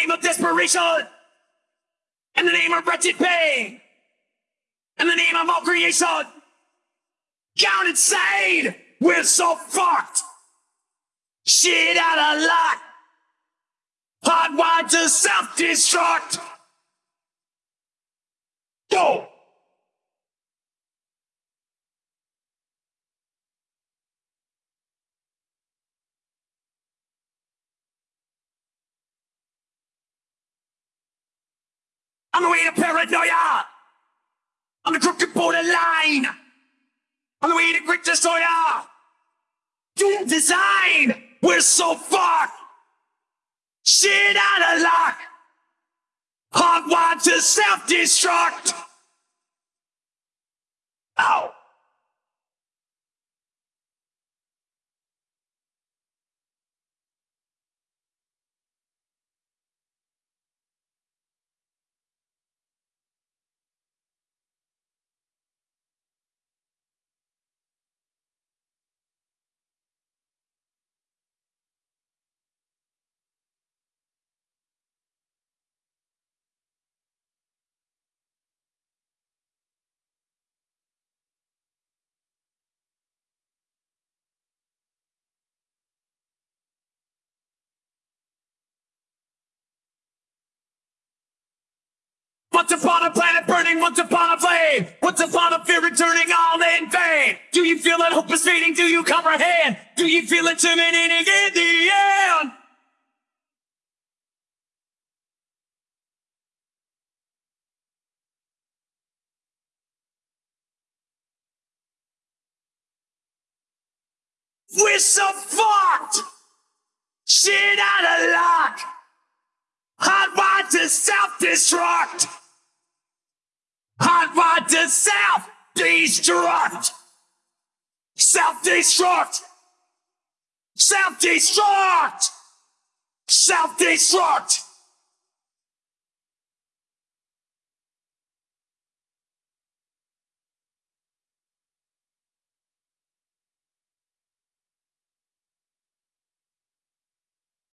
name of desperation, in the name of wretched pain, in the name of all creation, gone insane. We're so fucked. Shit out of luck. Hardwired to self-destruct. Go. On the way to paranoia. On the crooked borderline. On the way to great destroyer. Doom design. We're so fucked. Shit out of luck. Hardwired to self-destruct. Ow. Once upon a planet burning, once upon a flame, once upon a fear returning all in vain. Do you feel that hope is fading? Do you comprehend? Do you feel it terminating in the end? We're so fucked! Shit out of luck! Hardwired to self-destruct! Hardwired to self-destruct! Self-destruct! Self-destruct! Self-destruct!